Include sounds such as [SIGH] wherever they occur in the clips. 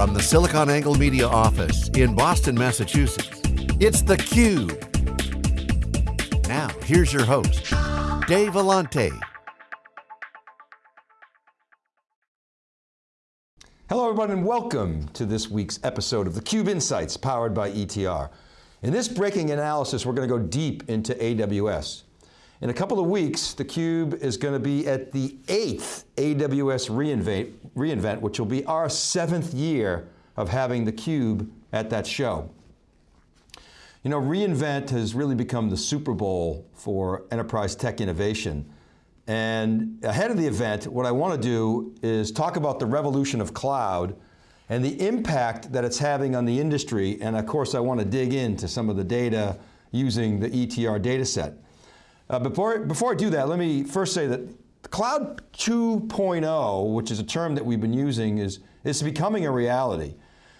From the SiliconANGLE Media office in Boston, Massachusetts, it's theCUBE. Now, here's your host, Dave Vellante. Hello everyone and welcome to this week's episode of theCUBE Insights powered by ETR. In this breaking analysis, we're going to go deep into AWS. In a couple of weeks, theCUBE is going to be at the eighth AWS reInvent, reInvent, which will be our seventh year of having theCUBE at that show. You know, reInvent has really become the Super Bowl for enterprise tech innovation. And ahead of the event, what I want to do is talk about the revolution of cloud and the impact that it's having on the industry. And of course, I want to dig into some of the data using the ETR data set. Uh, before, before I do that, let me first say that Cloud 2.0, which is a term that we've been using, is, is becoming a reality.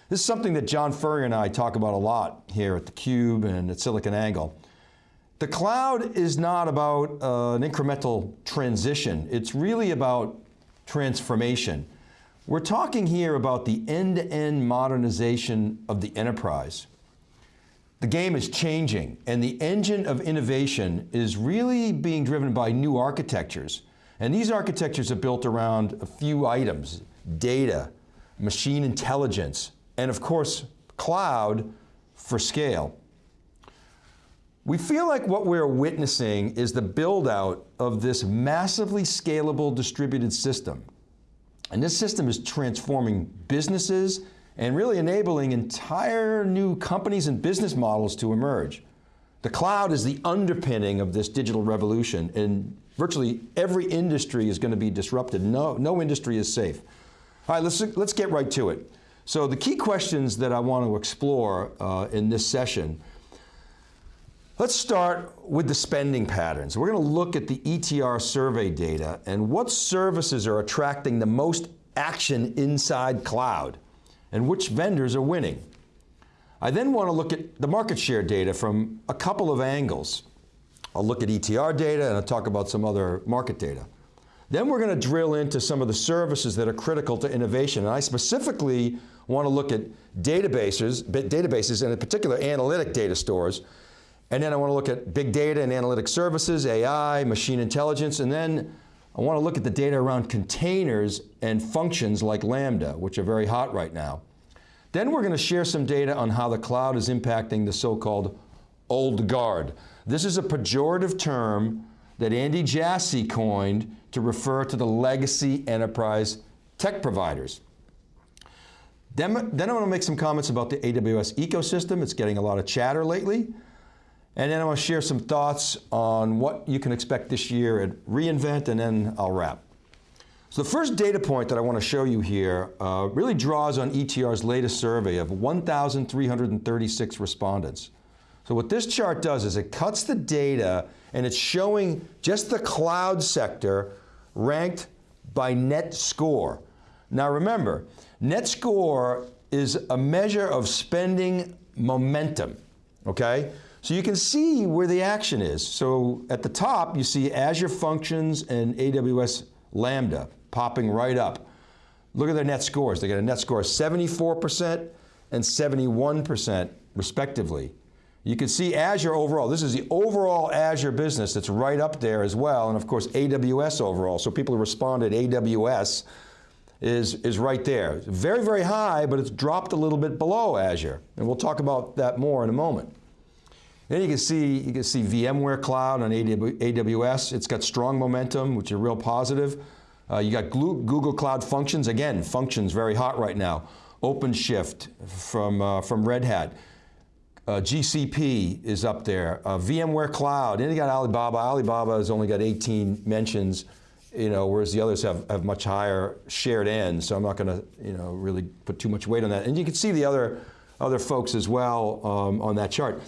This is something that John Furrier and I talk about a lot here at theCUBE and at SiliconANGLE. The cloud is not about uh, an incremental transition. It's really about transformation. We're talking here about the end-to-end -end modernization of the enterprise. The game is changing and the engine of innovation is really being driven by new architectures. And these architectures are built around a few items, data, machine intelligence, and of course, cloud for scale. We feel like what we're witnessing is the build out of this massively scalable distributed system. And this system is transforming businesses and really enabling entire new companies and business models to emerge. The cloud is the underpinning of this digital revolution and virtually every industry is going to be disrupted. No, no industry is safe. All right, let's, let's get right to it. So the key questions that I want to explore uh, in this session, let's start with the spending patterns. We're going to look at the ETR survey data and what services are attracting the most action inside cloud and which vendors are winning. I then want to look at the market share data from a couple of angles. I'll look at ETR data and I'll talk about some other market data. Then we're going to drill into some of the services that are critical to innovation. And I specifically want to look at databases, databases and in particular analytic data stores. And then I want to look at big data and analytic services, AI, machine intelligence, and then I want to look at the data around containers and functions like Lambda, which are very hot right now. Then we're going to share some data on how the cloud is impacting the so-called old guard. This is a pejorative term that Andy Jassy coined to refer to the legacy enterprise tech providers. Then, then I want to make some comments about the AWS ecosystem. It's getting a lot of chatter lately. And then I want to share some thoughts on what you can expect this year at reInvent, and then I'll wrap. So the first data point that I want to show you here uh, really draws on ETR's latest survey of 1,336 respondents. So what this chart does is it cuts the data and it's showing just the cloud sector ranked by net score. Now remember, net score is a measure of spending momentum, okay? So you can see where the action is. So at the top, you see Azure Functions and AWS Lambda popping right up. Look at their net scores. They got a net score of 74% and 71% respectively. You can see Azure overall. This is the overall Azure business that's right up there as well. And of course, AWS overall. So people who responded AWS is, is right there. Very, very high, but it's dropped a little bit below Azure. And we'll talk about that more in a moment. Then you can see, you can see VMware Cloud on AWS. It's got strong momentum, which is real positive. Uh, you got Google Cloud Functions. Again, Functions very hot right now. OpenShift from, uh, from Red Hat. Uh, GCP is up there. Uh, VMware Cloud, and you got Alibaba. Alibaba has only got 18 mentions, you know, whereas the others have, have much higher shared ends, so I'm not going to, you know, really put too much weight on that. And you can see the other, other folks as well um, on that chart.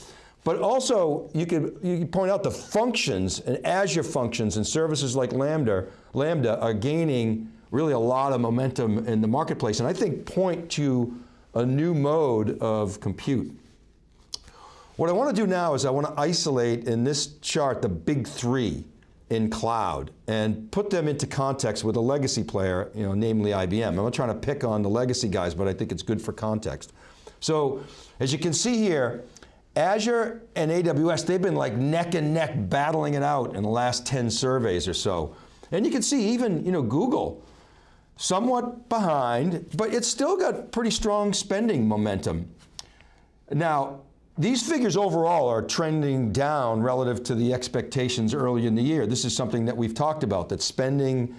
But also, you could, you point out the functions and Azure functions and services like Lambda, Lambda are gaining really a lot of momentum in the marketplace and I think point to a new mode of compute. What I want to do now is I want to isolate in this chart the big three. in cloud and put them into context with a legacy player, you know, namely IBM. I'm not trying to pick on the legacy guys, but I think it's good for context. So, as you can see here, Azure and AWS, they've been like neck and neck battling it out in the last 10 surveys or so. And you can see even, you know, Google, somewhat behind, but it's still got pretty strong spending momentum. Now, these figures overall are trending down relative to the expectations early in the year. This is something that we've talked about, that spending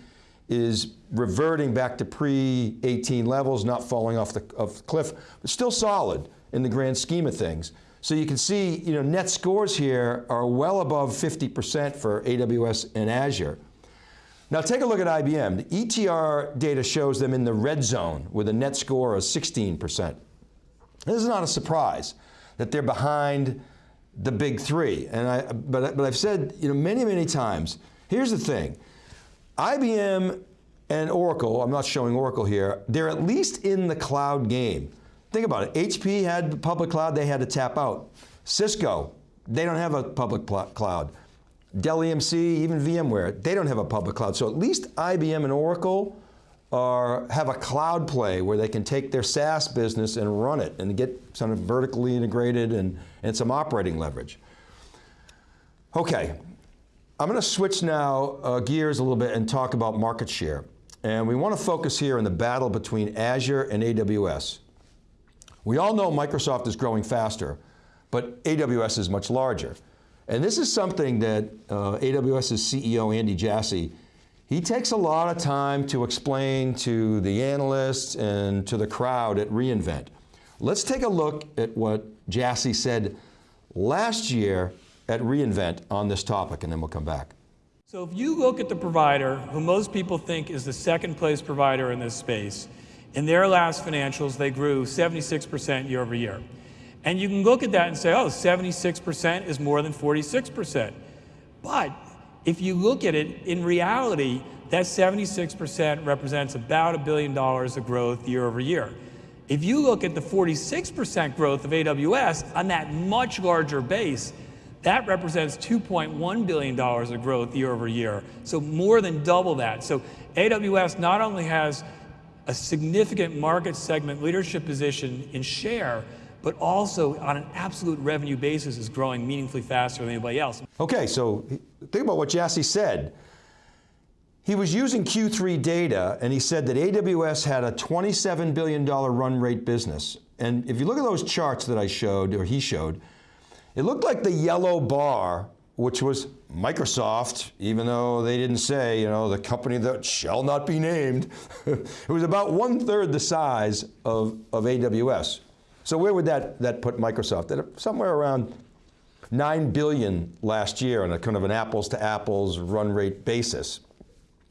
is reverting back to pre-18 levels, not falling off the, off the cliff, but still solid in the grand scheme of things. So you can see, you know, net scores here are well above 50% for AWS and Azure. Now take a look at IBM. The ETR data shows them in the red zone with a net score of 16%. This is not a surprise that they're behind the big three. And I, but, but I've said you know, many, many times, here's the thing. IBM and Oracle, I'm not showing Oracle here, they're at least in the cloud game. Think about it, HP had public cloud, they had to tap out. Cisco, they don't have a public cloud. Dell EMC, even VMware, they don't have a public cloud. So at least IBM and Oracle are, have a cloud play where they can take their SaaS business and run it and get sort of vertically integrated and, and some operating leverage. Okay, I'm going to switch now uh, gears a little bit and talk about market share. And we want to focus here on the battle between Azure and AWS. We all know Microsoft is growing faster, but AWS is much larger. And this is something that uh, AWS's CEO, Andy Jassy, he takes a lot of time to explain to the analysts and to the crowd at reInvent. Let's take a look at what Jassy said last year at reInvent on this topic, and then we'll come back. So if you look at the provider, who most people think is the second place provider in this space, in their last financials, they grew 76% year over year. And you can look at that and say, oh, 76% is more than 46%. But if you look at it, in reality, that 76% represents about a billion dollars of growth year over year. If you look at the 46% growth of AWS on that much larger base, that represents $2.1 billion of growth year over year. So more than double that. So AWS not only has a significant market segment leadership position in share, but also on an absolute revenue basis is growing meaningfully faster than anybody else. Okay, so think about what Jassy said. He was using Q3 data and he said that AWS had a $27 billion run rate business. And if you look at those charts that I showed, or he showed, it looked like the yellow bar, which was Microsoft, even though they didn't say, you know, the company that shall not be named, [LAUGHS] it was about one third the size of, of AWS. So where would that, that put Microsoft? At somewhere around 9 billion last year on a kind of an apples to apples run rate basis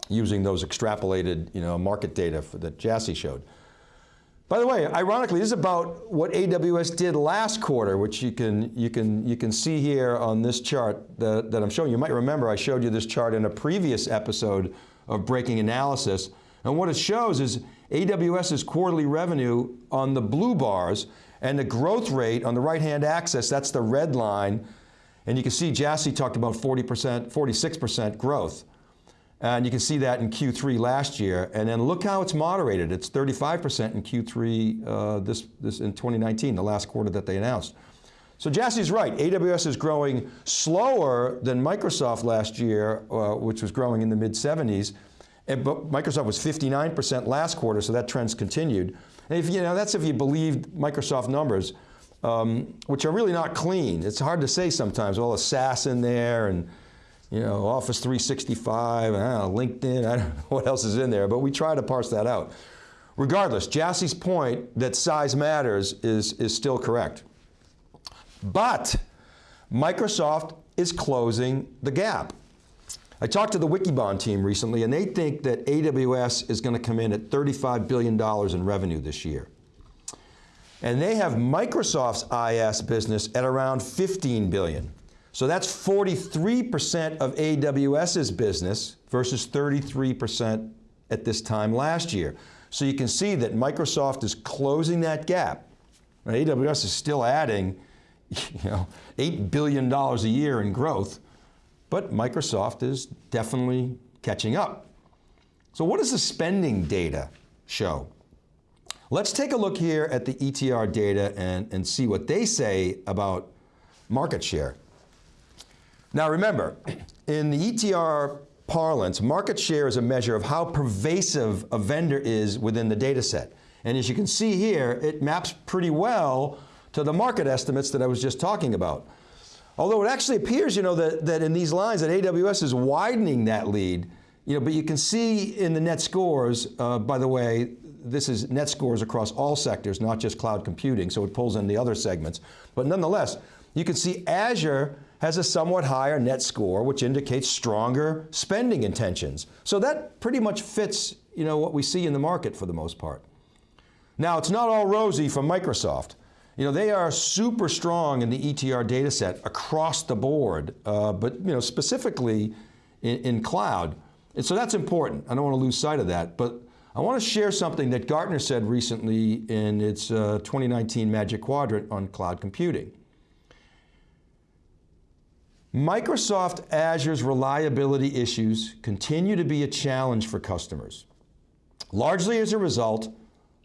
using those extrapolated you know, market data that Jassy showed. By the way, ironically, this is about what AWS did last quarter, which you can, you can, you can see here on this chart that, that I'm showing. You might remember I showed you this chart in a previous episode of Breaking Analysis. And what it shows is AWS's quarterly revenue on the blue bars and the growth rate on the right-hand axis, that's the red line. And you can see Jassy talked about 40%, 46% growth. And you can see that in Q3 last year. And then look how it's moderated. It's 35% in Q3 uh, this, this in 2019, the last quarter that they announced. So Jassy's right, AWS is growing slower than Microsoft last year, uh, which was growing in the mid 70s. And, but Microsoft was 59% last quarter, so that trend's continued. And if you know, that's if you believe Microsoft numbers, um, which are really not clean. It's hard to say sometimes, all the SaaS in there and you know, Office 365, know, LinkedIn, I don't know [LAUGHS] what else is in there, but we try to parse that out. Regardless, Jassy's point that size matters is, is still correct. But Microsoft is closing the gap. I talked to the Wikibon team recently and they think that AWS is going to come in at $35 billion in revenue this year. And they have Microsoft's IaaS business at around 15 billion. So that's 43% of AWS's business versus 33% at this time last year. So you can see that Microsoft is closing that gap. AWS is still adding [LAUGHS] you know, $8 billion a year in growth, but Microsoft is definitely catching up. So what does the spending data show? Let's take a look here at the ETR data and, and see what they say about market share. Now remember, in the ETR parlance, market share is a measure of how pervasive a vendor is within the data set. And as you can see here, it maps pretty well to the market estimates that I was just talking about. Although it actually appears, you know, that, that in these lines that AWS is widening that lead, you know, but you can see in the net scores, uh, by the way, this is net scores across all sectors, not just cloud computing, so it pulls in the other segments. But nonetheless, you can see Azure has a somewhat higher net score, which indicates stronger spending intentions. So that pretty much fits you know, what we see in the market for the most part. Now, it's not all rosy for Microsoft. You know, they are super strong in the ETR data set across the board, uh, but you know, specifically in, in cloud. And so that's important. I don't want to lose sight of that. But I want to share something that Gartner said recently in its uh, 2019 Magic Quadrant on cloud computing. Microsoft Azure's reliability issues continue to be a challenge for customers, largely as a result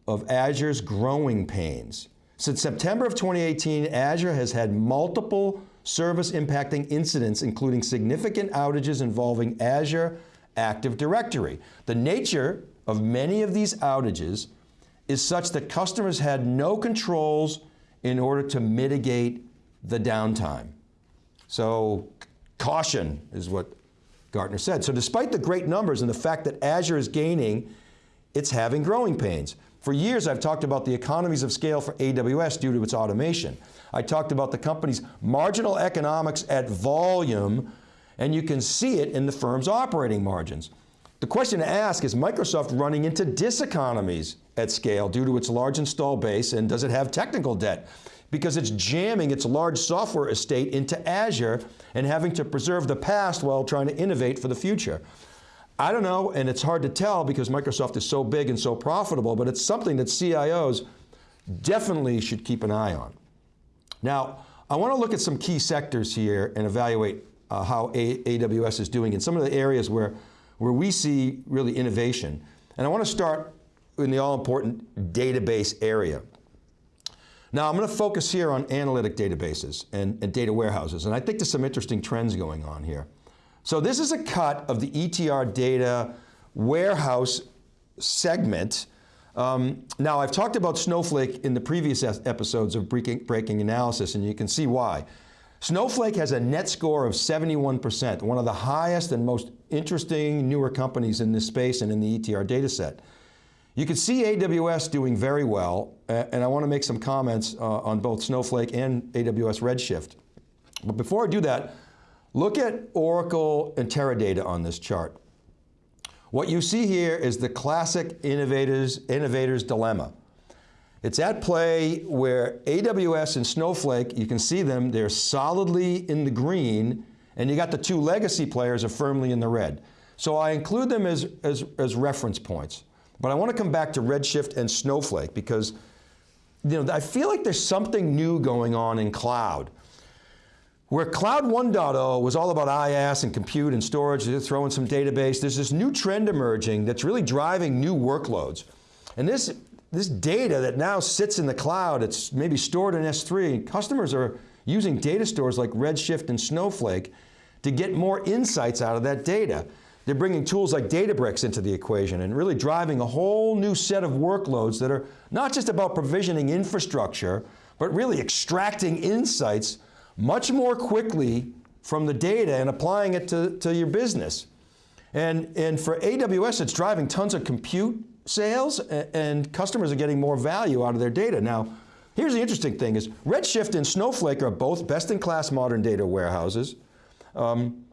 of Azure's growing pains. Since September of 2018, Azure has had multiple service impacting incidents, including significant outages involving Azure Active Directory. The nature of many of these outages is such that customers had no controls in order to mitigate the downtime. So caution is what Gartner said. So despite the great numbers and the fact that Azure is gaining, it's having growing pains. For years I've talked about the economies of scale for AWS due to its automation. I talked about the company's marginal economics at volume and you can see it in the firm's operating margins. The question to ask is Microsoft running into diseconomies at scale due to its large install base and does it have technical debt? Because it's jamming its large software estate into Azure and having to preserve the past while trying to innovate for the future. I don't know, and it's hard to tell because Microsoft is so big and so profitable, but it's something that CIOs definitely should keep an eye on. Now, I want to look at some key sectors here and evaluate uh, how a AWS is doing in some of the areas where, where we see really innovation. And I want to start in the all-important database area. Now I'm going to focus here on analytic databases and, and, data warehouses, and I think there's some interesting trends going on here. So this is a cut of the ETR data warehouse segment. Um, now I've talked about Snowflake in the previous episodes of breaking, breaking analysis, and you can see why. Snowflake has a net score of 71%, one of the highest and most interesting newer companies in this space and in the ETR data set. You can see AWS doing very well, and I want to make some comments uh, on both Snowflake and AWS Redshift. But before I do that, look at Oracle and Teradata on this chart. What you see here is the classic innovators, innovators dilemma. It's at play where AWS and Snowflake, you can see them, they're solidly in the green, and you got the two legacy players are firmly in the red. So I include them as, as, as reference points. But I want to come back to Redshift and Snowflake because you know, I feel like there's something new going on in cloud. Where Cloud 1.0 was all about IaaS and compute and storage, they're throwing some database, there's this new trend emerging that's really driving new workloads. And this, this data that now sits in the cloud, it's maybe stored in S3, customers are using data stores like Redshift and Snowflake to get more insights out of that data. They're bringing tools like Databricks into the equation and really driving a whole new set of workloads that are not just about provisioning infrastructure, but really extracting insights much more quickly from the data and applying it to, to your business. And, and for AWS, it's driving tons of compute sales and, customers are getting more value out of their data. Now, here's the interesting thing is Redshift and Snowflake are both best-in-class modern data warehouses. Um,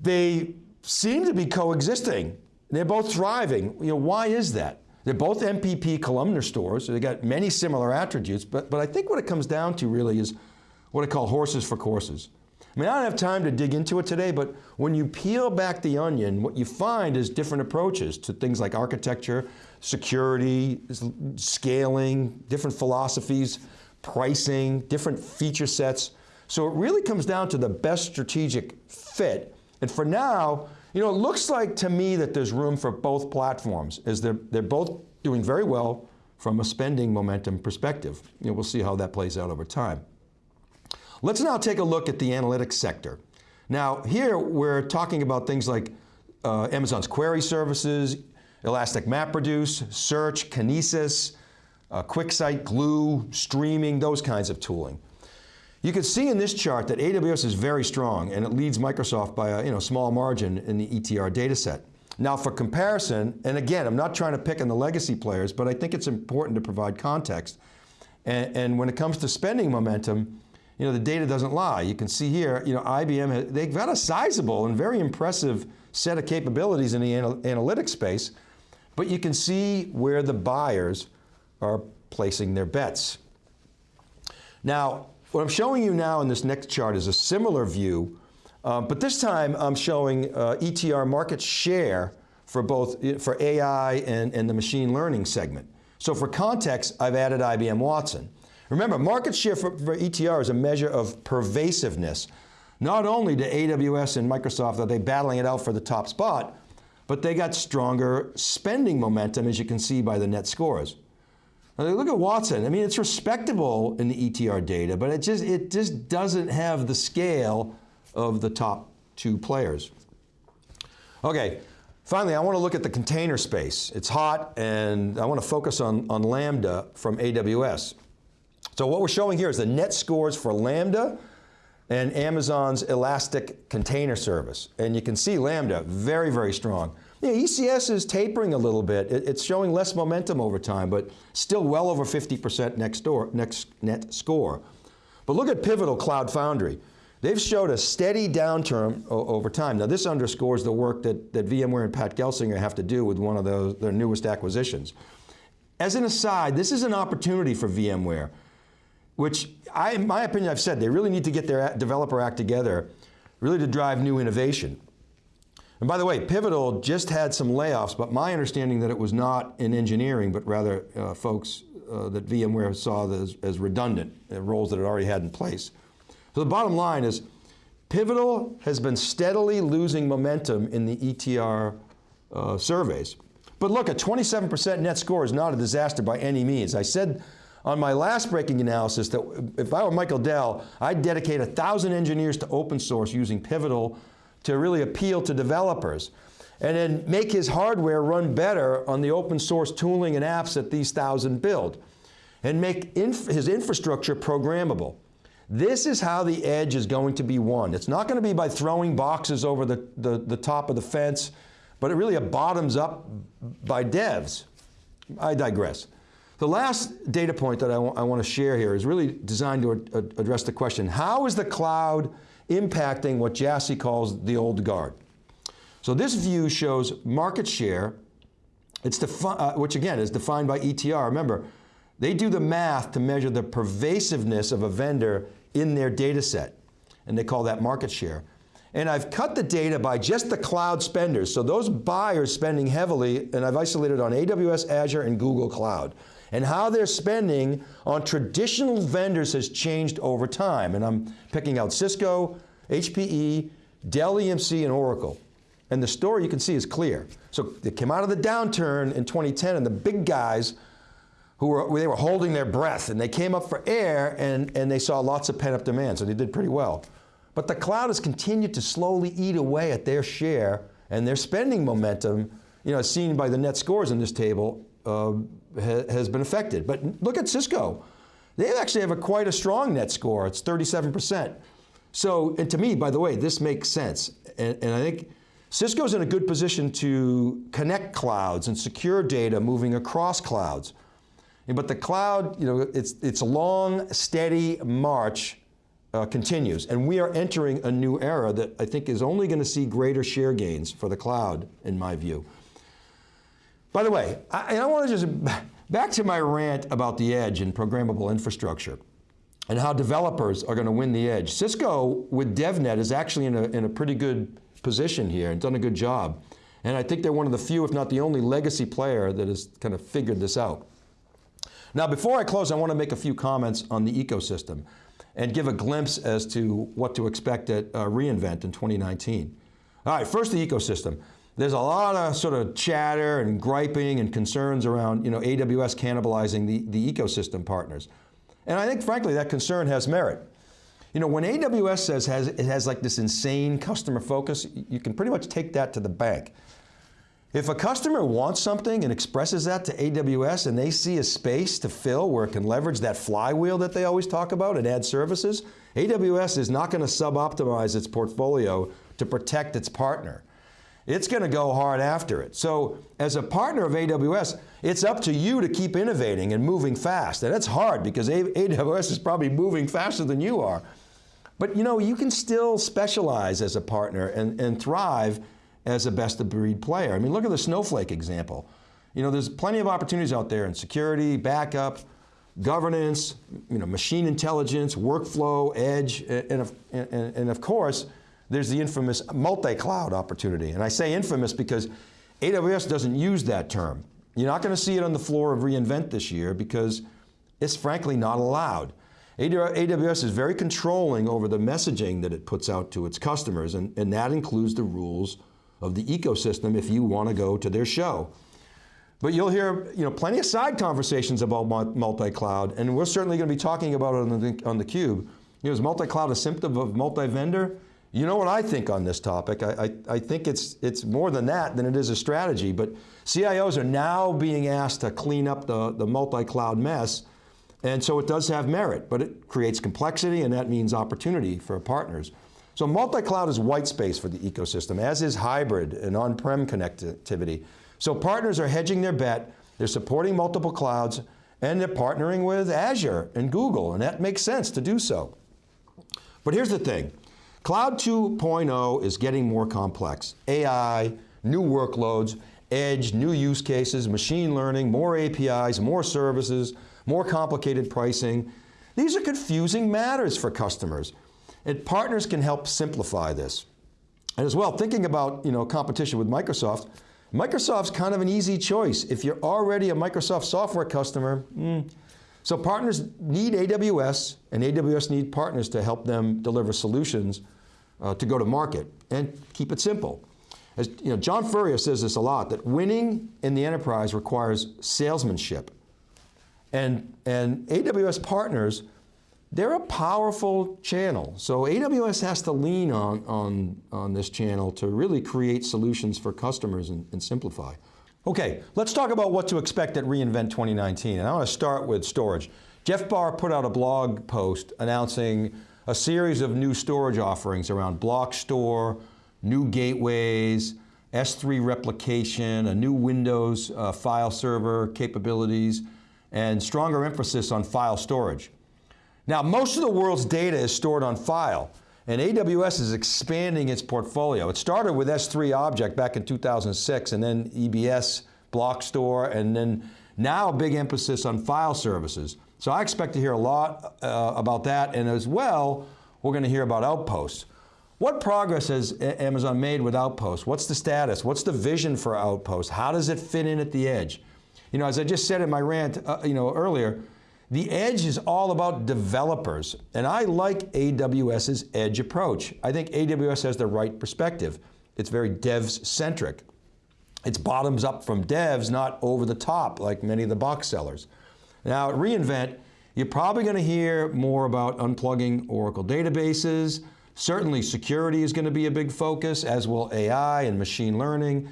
they seem to be coexisting. They're both thriving. You know, why is that? They're both MPP columnar stores, so they got many similar attributes, but, but I think what it comes down to really is what I call horses for courses. I mean, I don't have time to dig into it today, but when you peel back the onion, what you find is different approaches to things like architecture, security, scaling, different philosophies, pricing, different feature sets. So it really comes down to the best strategic fit. And for now, you know, it looks like to me that there's room for both platforms, as they're, they're both doing very well from a spending momentum perspective. You know, we'll see how that plays out over time. Let's now take a look at the analytics sector. Now, here we're talking about things like uh, Amazon's query services, Elastic MapReduce, Search, Kinesis, uh, QuickSight, Glue, streaming, those kinds of tooling. You can see in this chart that AWS is very strong and it leads Microsoft by a you know, small margin in the ETR data set. Now for comparison, and again, I'm not trying to pick on the legacy players, but I think it's important to provide context. And, and when it comes to spending momentum, you know, the data doesn't lie. You can see here, you know, IBM, they've got a sizable and very impressive set of capabilities in the anal analytics space, but you can see where the buyers are placing their bets. Now, what I'm showing you now in this next chart is a similar view um, but this time I'm showing uh, ETR market share for both for AI and, and the machine learning segment. So for context, I've added IBM Watson. Remember, market share for, for ETR is a measure of pervasiveness. Not only do AWS and Microsoft are they battling it out for the top spot, but they got stronger spending momentum, as you can see by the net scores. Look at Watson. I mean, it's respectable in the ETR data, but it just it just doesn't have the scale of the top two players. Okay, finally I want to look at the container space. It's hot and I want to focus on, on Lambda from AWS. So what we're showing here is the net scores for Lambda and Amazon's Elastic Container Service. And you can see Lambda, very, very strong. Yeah, ECS is tapering a little bit. it's showing less momentum over time, but still well over 50% next, door, next net score. But look at Pivotal Cloud Foundry. They've showed a steady downturn over time. Now this underscores the work that, that VMware and Pat Gelsinger have to do with one of those, their newest acquisitions. As an aside, this is an opportunity for VMware, which I, in my opinion, I've said, they really need to get their developer act together, really to drive new innovation. And by the way, Pivotal just had some layoffs, but my understanding that it was not in engineering, but rather uh, folks uh, that VMware saw as, as redundant, uh, roles that it already had in place. So the bottom line is, Pivotal has been steadily losing momentum in the ETR uh, surveys. But look, a 27% net score is not a disaster by any means. I said on my last breaking analysis that if I were Michael Dell, I'd dedicate a thousand engineers to open source using Pivotal to really appeal to developers and then make his hardware run better on the open source tooling and apps that these thousand build and make inf his infrastructure programmable. This is how the edge is going to be won. It's not going to be by throwing boxes over the, the, the top of the fence, but it really a bottoms up by devs. I digress. The last data point that I, I want to share here is really designed to address the question, how is the cloud impacting what Jassy calls the old guard? So this view shows market share, it's uh, which again is defined by ETR. Remember, they do the math to measure the pervasiveness of a vendor in their data set, and they call that market share. And I've cut the data by just the cloud spenders, so those buyers spending heavily, and I've isolated on AWS, Azure, and Google Cloud. And how they're spending on traditional vendors has changed over time. And I'm picking out Cisco, HPE, Dell EMC, and Oracle. And the story you can see is clear. So they came out of the downturn in 2010 and the big guys who were, they were holding their breath and they came up for air and, and they saw lots of pent up demand, so they did pretty well. But the cloud has continued to slowly eat away at their share and their spending momentum, you know, seen by the net scores in this table, uh, ha has been affected. But look at Cisco. They actually have a quite a strong net score. It's 37%. So, and to me, by the way, this makes sense. And, and I think Cisco's in a good position to connect clouds and secure data moving across clouds. But the cloud, you know, it's, it's a long, steady march uh, continues. And we are entering a new era that I think is only going to see greater share gains for the cloud, in my view. By the way, I, I want to just, [LAUGHS] back to my rant about the edge and programmable infrastructure and how developers are going to win the edge. Cisco with DevNet is actually in a, in a pretty good position here and done a good job. And I think they're one of the few, if not the only legacy player that has kind of figured this out. Now before I close, I want to make a few comments on the ecosystem. and give a glimpse as to what to expect at uh, reInvent in 2019. All right, first the ecosystem. There's a lot of sort of chatter and griping and concerns around you know, AWS cannibalizing the, the ecosystem partners. And I think frankly that concern has merit. You know, when AWS says has, it has like this insane customer focus, you can pretty much take that to the bank. If a customer wants something and expresses that to AWS and they see a space to fill where it can leverage that flywheel that they always talk about and add services, AWS is not going to sub-optimize its portfolio to protect its partner. It's going to go hard after it. So as a partner of AWS, it's up to you to keep innovating and moving fast. And that's hard because AWS is probably moving faster than you are. But you know, you can still specialize as a partner and, and thrive as a best of breed player. I mean, look at the Snowflake example. You know, there's plenty of opportunities out there in security, backup, governance, you know, machine intelligence, workflow, edge, and, and, and of course, there's the infamous multi-cloud opportunity. And I say infamous because AWS doesn't use that term. You're not going to see it on the floor of reInvent this year because it's frankly not allowed. AWS is very controlling over the messaging that it puts out to its customers, and, and that includes the rules of the ecosystem if you want to go to their show. But you'll hear you know, plenty of side conversations about multi-cloud, and we're certainly going to be talking about it on the, on the Cube. You know, is multi-cloud a symptom of multi-vendor? You know what I think on this topic. I, I, I, think it's, it's more than that than it is a strategy, but CIOs are now being asked to clean up the, the multi-cloud mess, and so it does have merit, but it creates complexity and that means opportunity for partners. So multi-cloud is white space for the ecosystem, as is hybrid and on-prem connectivity. So partners are hedging their bet, they're supporting multiple clouds, and they're partnering with Azure and Google, and that makes sense to do so. But here's the thing, Cloud 2.0 is getting more complex. AI, new workloads, edge, new use cases, machine learning, more APIs, more services, more complicated pricing. These are confusing matters for customers. And partners can help simplify this. And as well, thinking about you know, competition with Microsoft, Microsoft's kind of an easy choice. If you're already a Microsoft software customer, mm. So partners need AWS, and AWS need partners to help them deliver solutions uh, to go to market, and keep it simple. As you know, John Furrier says this a lot, that winning in the enterprise requires salesmanship. And, and AWS partners they're a powerful channel. So AWS has to lean on, on, on this channel to really create solutions for customers and, and simplify. Okay, let's talk about what to expect at reInvent 2019. And I want to start with storage. Jeff Barr put out a blog post announcing a series of new storage offerings around block store, new gateways, S3 replication, a new Windows uh, file server capabilities, and stronger emphasis on file storage. Now, most of the world's data is stored on file, and AWS is expanding its portfolio. It started with S3 Object back in 2006, and then EBS, Block Store, and then now a big emphasis on file services. So I expect to hear a lot uh, about that, and as well, we're going to hear about Outposts. What progress has Amazon made with Outposts? What's the status? What's the vision for Outposts? How does it fit in at the edge? You know, as I just said in my rant, uh, you know, earlier, the edge is all about developers, and I like AWS's edge approach. I think AWS has the right perspective. It's very devs-centric. It's bottoms up from devs, not over the top like many of the box sellers. Now at reInvent, you're probably going to hear more about unplugging Oracle databases. Certainly security is going to be a big focus, as will AI and machine learning.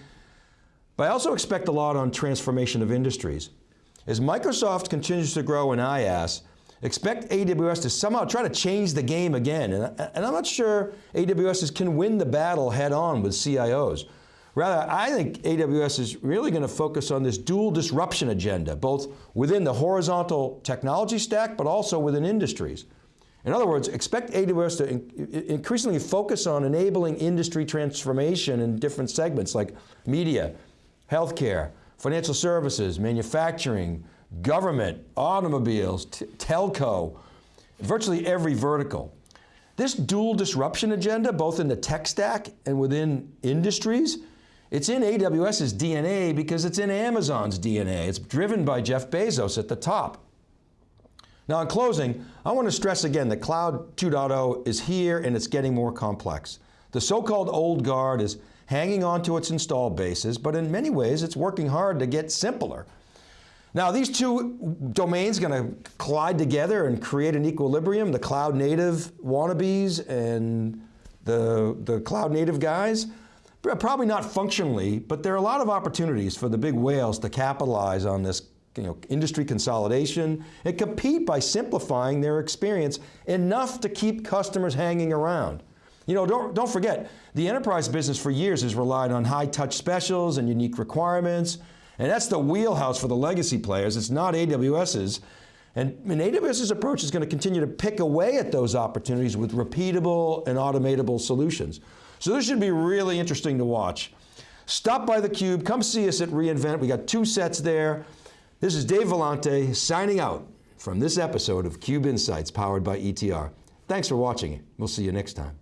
But I also expect a lot on transformation of industries. As Microsoft continues to grow in IaaS, expect AWS to somehow try to change the game again. And, and I'm not sure AWS can win the battle head on with CIOs. Rather, I think AWS is really going to focus on this dual disruption agenda, both within the horizontal technology stack, but also within industries. In other words, expect AWS to in increasingly focus on enabling industry transformation in different segments like media, healthcare, financial services, manufacturing, government, automobiles, telco, virtually every vertical. This dual disruption agenda, both in the tech stack and within industries, it's in AWS's DNA because it's in Amazon's DNA. It's driven by Jeff Bezos at the top. Now in closing, I want to stress again that Cloud 2.0 is here and it's getting more complex. The so-called old guard is hanging on to its installed bases, but in many ways it's working hard to get simpler. Now these two domains going to collide together and create an equilibrium, the cloud native wannabes and the, the cloud native guys. Probably not functionally, but there are a lot of opportunities for the big whales to capitalize on this you know, industry consolidation and compete by simplifying their experience enough to keep customers hanging around. You know, don't, don't forget, the enterprise business for years has relied on high touch specials and unique requirements, and that's the wheelhouse for the legacy players, it's not AWS's. And, and AWS's approach is going to continue to pick away at those opportunities with repeatable and automatable solutions. So this should be really interesting to watch. Stop by theCUBE, come see us at reInvent. We got two sets there. This is Dave Vellante signing out from this episode of CUBE Insights powered by ETR. Thanks for watching. We'll see you next time.